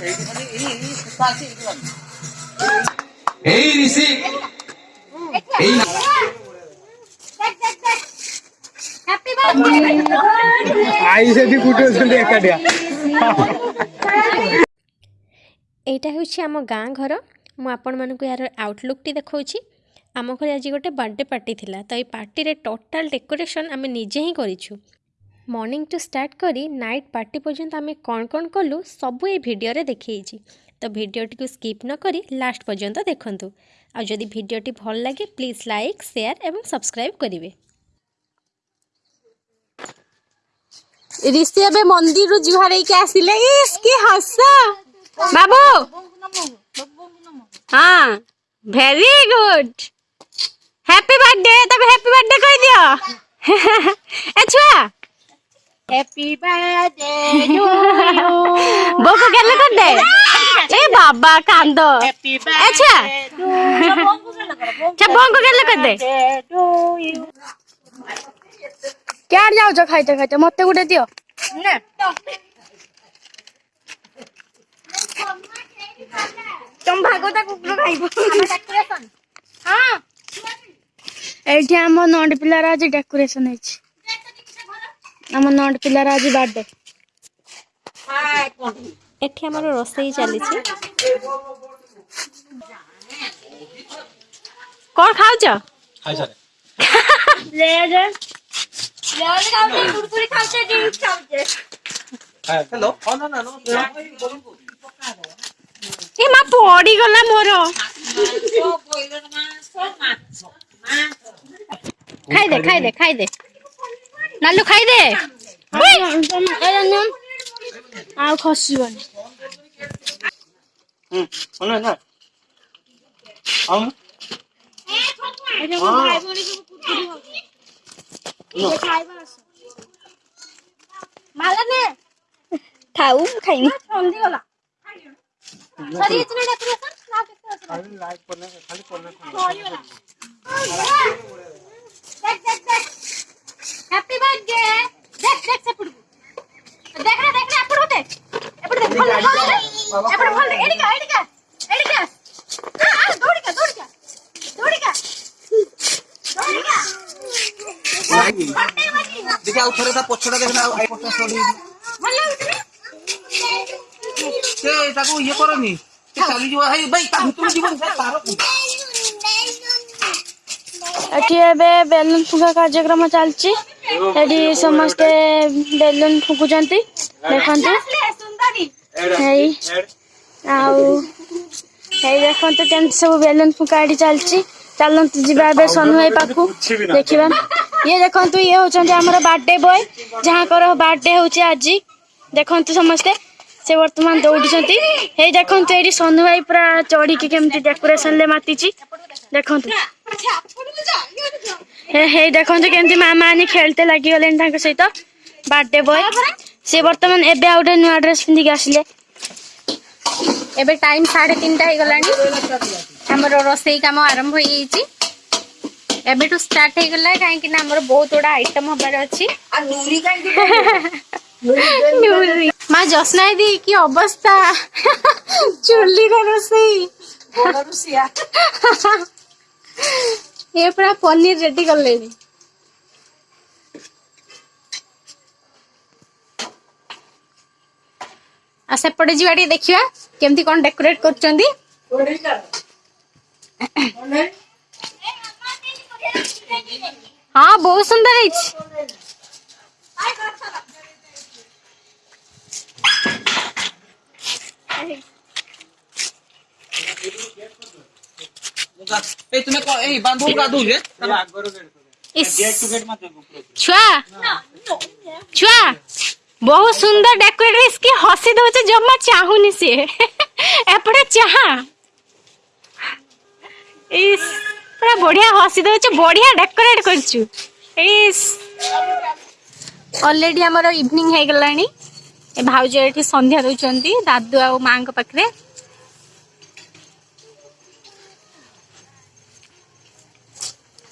এই রিসিপ এই এইটা হচ্ছে আমার গাঁ ঘর মু আপনার এর আউটলুকটি দেখাচ্ছি আমার ঘরে আজ গোটে বার্থডে পার্টি লা তো এই পার্টি টোটাল ডেকোরেসন আমি নিজে হি করেছু ମର୍ଣ୍ଣିଂଠୁ ଷ୍ଟାର୍ଟ କରି ନାଇଟ୍ ପାର୍ଟି ପର୍ଯ୍ୟନ୍ତ ଆମେ କ'ଣ କ'ଣ କଲୁ ସବୁ ଏ ଭିଡ଼ିଓରେ ଦେଖେଇଛି ତ ଭିଡ଼ିଓଟିକୁ ସ୍କିପ୍ ନ କରି ଲାଷ୍ଟ ପର୍ଯ୍ୟନ୍ତ ଦେଖନ୍ତୁ ଆଉ ଯଦି ଭିଡ଼ିଓଟି ଭଲ ଲାଗେ ପ୍ଲିଜ୍ ଲାଇକ୍ ସେୟାର ଏବଂ ସବସ୍କ୍ରାଇବ୍ କରିବେ ঋষি এবে মন্দিরু জুহার হইকে আসিলে ইস কি হস বাবু হ্যাঁ ভেরি গুড হ্যাপি বার্থডে তবে হ্যাপি বার্থডে কই দিও এ ছুয়া হ্যাপি বার্থডে টু ইউ বকু গেলে কর এ বাবা কান্দো হ্যাপি বার্থডে আচ্ছা আচ্ছা বকু গেলে কর দে যাও যা খাইতে খাইতে মতে গুটে দিও এইটি আমার নন্ড পিলার আজ ডেকোরেশন হয়েছে আমার ନଟ ପିଲାର ଆଜି ବାର୍ଥଡେ ଏଠି ଆମର ରୋଷେଇ ଚାଲିଛି କ'ଣ ଖାଉଛ ଏ ମା ପଡିଗଲା ମୋର ଖାଇଦେ ଖାଇଦେ ଖାଇଦେ 날로 가야 돼. 왜안가야는 아, 거시원. 응, 얼른 나. 아. 에, 저거 잘 버리고 고치고. 이거 잘 버렸어. 말하네. 다음 가인. 언제가나? 저리 들으려 들었어? 나 들었어. 갈 라이크 보내. 갈 보내. के देख देख से पड़ू देख रे देख रे अपड़ होते अपड़ देख भल भल अपड़ भल एडिका एडिका एडिका हां हां दौड़ का दौड़ देखा उठरे था पछड़ा देखना आई पछड़ा छोड़ी भल उठरे से ताको ये करनी ଚାଲି ଯିବ ହେଇ ଭାଇ ତା ଭିତରୁ ଯିବନି ତାର ଏଠି ଏବେ ବେଲୁନ ଫୁଙ୍କା କାର୍ଯ୍ୟକ୍ରମ ଚାଲିଛି ଏଠି ସମସ୍ତେ ବେଲୁନ ଫୁଙ୍କୁଛନ୍ତି ଦେଖନ୍ତୁ ହେଇ ଆଉ ହେଇ ଦେଖନ୍ତୁ କେମିତି ସବୁ ବେଲୁନ ଫୁଙ୍କା ଏଠି ଚାଲିଛି ଚାଲନ୍ତୁ ଯିବା ଏବେ ସୋନୁ ଭାଇ ପାଖକୁ ଦେଖିବା ଇଏ ଦେଖନ୍ତୁ ଇଏ ହେଉଛନ୍ତି ଆମର ବାର୍ଥଡେ ବୟ ଯାହାଙ୍କର ବାର୍ଥଡେ ହେଉଛି ଆଜି ଦେଖନ୍ତୁ ସମସ୍ତେ ସେ ବର୍ତ୍ତମାନ ଦୌଡ଼ୁଛନ୍ତି ହେଇ ଦେଖନ୍ତୁ ଏଇଠି ସୋନୁ ଭାଇ ପୁରା ଚଢ଼ିକି କେମିତି ଡେକୋରେସନ୍ରେ ମାତିଛି ଦେଖନ୍ତୁ ହେଇ ଦେଖନ୍ତୁ କେମିତି ମାମା ଆଣି ଖେଳିତେ ଲାଗିଗଲେଣି ତାଙ୍କ ସହିତ ବାର୍ଥଡେ ବୟ ସେ ବର୍ତ୍ତମାନ ଏବେ ଆଉ ଗୋଟେ ନୂଆ ଡ୍ରେସ୍ ପିନ୍ଧିକି ଆସିଲେ ଏବେ ଟାଇମ୍ ସାଢ଼େ ତିନିଟା ହେଇଗଲାଣି ଆମର ରୋଷେଇ କାମ ଆରମ୍ଭ ହେଇଯାଇଛି ଏବେଠୁ ଷ୍ଟାର୍ଟ ହେଇଗଲା କାହିଁକି ନା ଆମର ବହୁତ ଗୁଡ଼ା ଆଇଟମ୍ ହବାର ଅଛି ମା ଜସ୍ନା ଦିଦି କି ଅବସ୍ଥା ଚୁଲିର ରୋଷେଇ ये पूरा पनीर रेडी कर लेनी सेपटे जीवा देखा केमती कौन डेकोरेट कर हाँ बहुत सुंदर है এই তুমি এই বান্ধব গাধু রে ଛୁଆ ଛୁଆ ବହୁତ ସୁନ୍ଦର ଡେକୋରେଟ କି ହସି ଦଉଛି ଜମା ଚାହୁଁନି ସିଏ ଏପଟେ ଚାହା ପୁରା ବଢିଆ ହସି ଦଉଛୁ ବଢିଆ ଡେକୋରେଟ କରିଛୁ ଇସ୍ ଅଲରେଡି ଆମର ଇଭିନିଂ ହେଇଗଲାଣି ଏ ଭାଉଜ ଏଠି ସନ୍ଧ୍ୟା ଦଉଛନ୍ତି ଦାଦୁ ଆଉ ମାଆଙ୍କ ପାଖରେ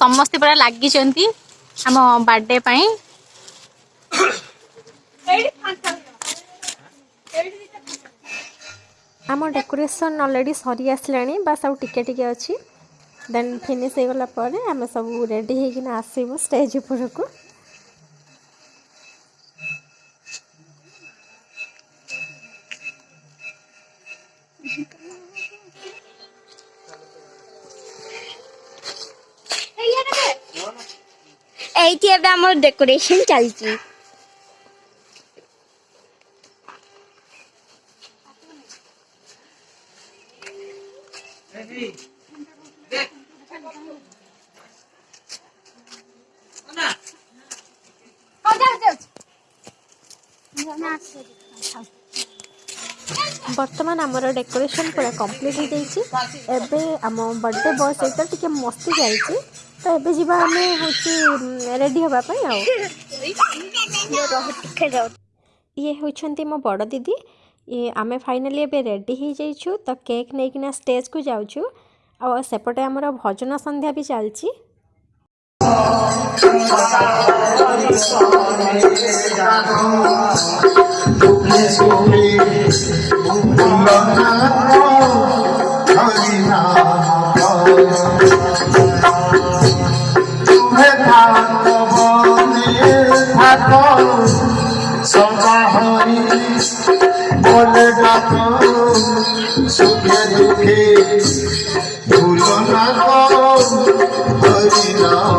ସମସ୍ତେ ପୁରା ଲାଗିଛନ୍ତି ଆମ ବାର୍ଥଡେ ପାଇଁ ଆମ ଡେକୋରେସନ୍ ଅଲରେଡ଼ି ସରି ଆସିଲାଣି ବାସ୍ ଆଉ ଟିକେ ଟିକେ ଅଛି ଦେନ୍ ଫିନିଶ୍ ହେଇଗଲା ପରେ ଆମେ ସବୁ ରେଡ଼ି ହେଇକିନା ଆସିବୁ ଷ୍ଟେଜ୍ ଉପରକୁ এইটি ଏବେ আমার ডেকোরেশন চালছি বর্তমান আমার ডেকোরেশন পুরা কমপ্লিট হয়ে যাই এবার আমার বার্থডে বয় সহ টিকি মস্তি যাই ତ ଏବେ ଯିବା ଆମେ ହେଉଛି ରେଡ଼ି ହେବା ପାଇଁ ଆଉ ଇଏ ହେଉଛନ୍ତି ମୋ ବଡ଼ ଦିଦି ଇଏ ଆମେ ଫାଇନାଲି ଏବେ ରେଡ଼ି ହେଇଯାଇଛୁ ତ କେକ୍ ନେଇକିନା ଷ୍ଟେଜ୍କୁ ଯାଉଛୁ ଆଉ ସେପଟେ ଆମର ଭଜନ ସନ୍ଧ୍ୟା ବି ଚାଲିଛି Thank you. ভাই বলে ডাকো সুখে দুঃখে ভুলো না করি নাম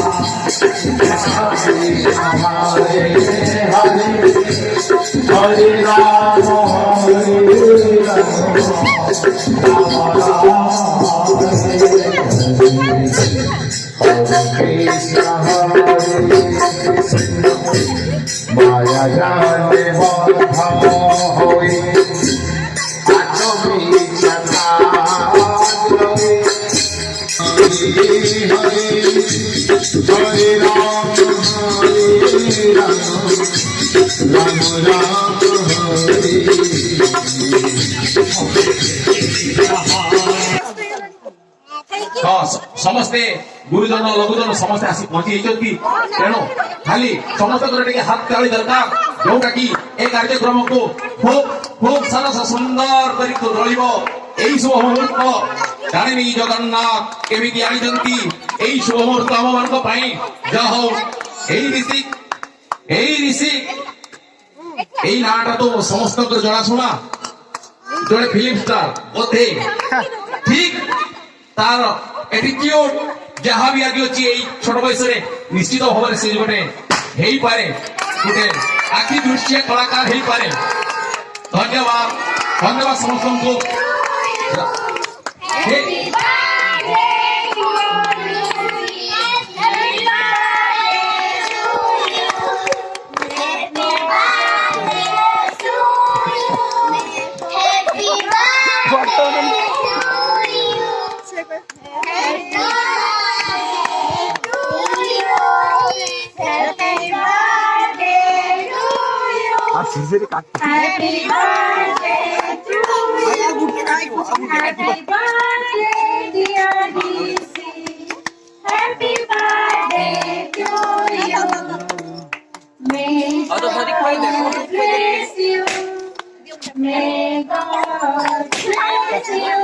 মায়া জানে বন্ধ হই আটমি হরি হরি রাম হরি রাম রাম রাম হরি ସମସ୍ତେ ଗୁରୁଜନ ଲଘୁଜନ ସମସ୍ତେ ଆସି ପହଞ୍ଚି ଯାଇଛନ୍ତି ତେଣୁ ଖାଲି ସମସ୍ତଙ୍କର ଟିକେ ହାତ ତାଳି ଦରକାର ଯୋଉଟା କି ଏ କାର୍ଯ୍ୟକ୍ରମକୁ ଖୁବ ଖୁବ ସରସ ସୁନ୍ଦର କରି ରହିବ এই শুভ মুহূর্ত জানেনি জগন্নাথ কেমিতি আনিছন্তি এই শুভ মুহূর্ত আমମାନଙ୍କ ପାଇଁ যা ହଉ এই ঋଷି এই ঋଷି এই ନାଁଟା ତ ସମସ୍ତଙ୍କର ଜଣାଶୁଣା জোরে ফিল্ম স্টার ওতে ঠিক তার অ্যাটিটিউড যাহা বি গিয়েছি এই ছোট বয়সে নিশ্চিত হবার সে গোটে ହେଇପାରେ ଗୋଟେ ଆଖି ଦୃଶ୍ୟ କଳାକାର ହେଇପାରେ ଧନ୍ୟବାଦ ଧନ୍ୟବାଦ ସମସ୍ତଙ୍କୁ Happy birthday happy birthday May God bless you. May God bless you.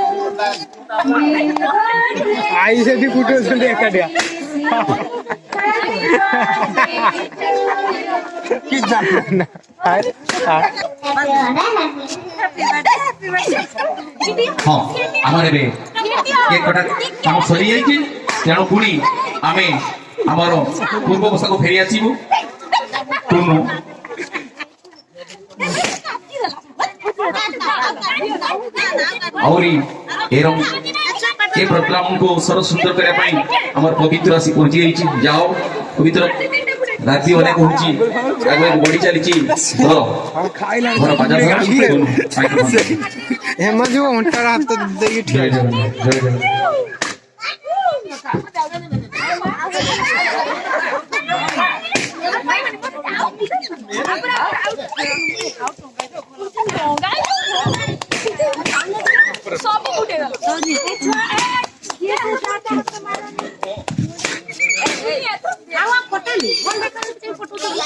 I said you put yourself in the কি জানেন না আর আমার ଏବେ କେକ୍ କଟା କାମ ସରିଯାଇଛି ତେଣୁ ପୁଣି ଆମେ ଆମର ପୂର୍ବ ଅବସ୍ଥାକୁ ଫେରି ଆସିବୁ ଟୁନୁ ଆହୁରି ଏ ଏ ପ୍ରୋଗ୍ରାମକୁ ସରସ୍ୱତ କରିବା ପାଇଁ ଆମର ପବିତ୍ର ଆସି ପହଞ୍ଚି ଯାଇଛି ଯାଅ ପବିତ୍ର রাখবি অনেক উঠছি একবার বড়ি চালিছি ধরো ধরো বাজার ধরো হেমার যে হাত দিয়ে ঠিক সব উঠে গেল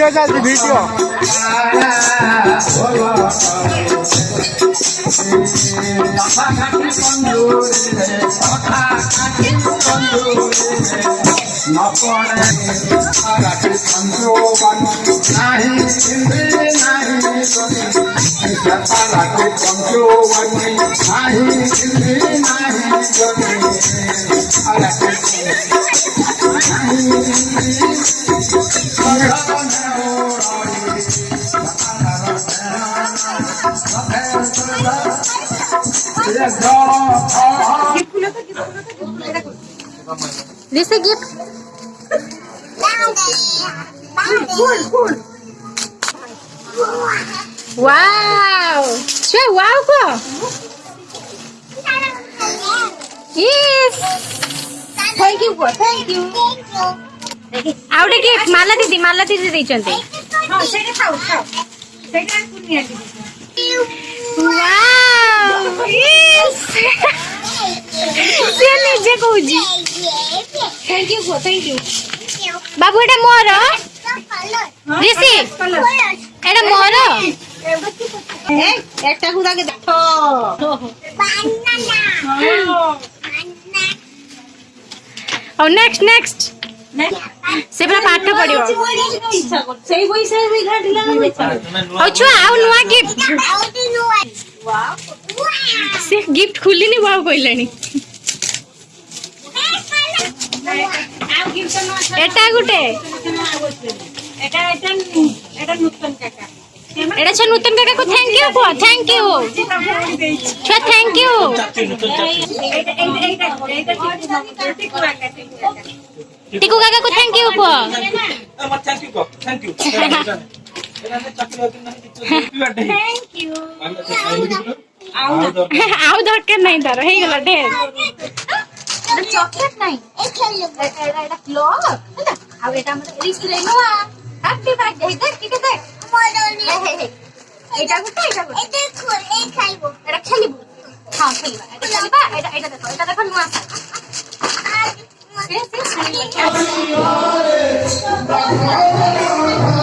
ভিডিও চাইছি ভিডিও নাহি নাহি This is gift. Daddy. Daddy. Cool, cool. Wow! Cioè, wow ko! Yes! Thank you, thank you. ଆଉ ଟିକେ ମାଲା ଦିଦି ମାଲା ଦିଦି ଦେଇଛନ୍ତି ସିଏ ନିଜେ କହୁଛି ଥ୍ୟାଙ୍କ ୟୁ ଥ୍ୟାଙ୍କ ୟୁ ବାବୁ ଏଇଟା ମୋର ରିଷି ଏଇଟା ମୋର একটা গুড়াকে দেখো ଆଉ ନେକ୍ସଟ ନେକ୍ସଟ ସେ ପୁରା ପାଠ ପଢିବ ଆଉ ଛୁଆ ଆଉ ନୂଆ ଗିଫ୍ଟ ସେ ଗିଫ୍ଟ ଖୋଲିନି ବାବୁ କହିଲେଣି ଏଟା ଗୋଟେ ଏଟା ଏଟା ଏଟା ନୂତନ କାକା এটা ছে নতুন কাকাকে থ্যাংক ইউ কো থ্যাংক ইউ ছে থ্যাংক ইউ টিকু কাকাকে থ্যাংক ইউ কো আমার থ্যাংক ইউ কো থ্যাংক ইউ আউ দরকার নাই তার হয়ে চকলেট নাই এটা ক্লক আর এটা আমাদের হ্যাপি বার্থডে দেখ কি দেখ হ্যাঁ, হ্যাঁ, হ্যাঁ। এটা করতে এটা করতে এটা খোল এই খাইবো এটা খেলিবো খাও খেলিবা এটা খেলিবা এটা এটা দেখো এটা দেখো নুয়া আছে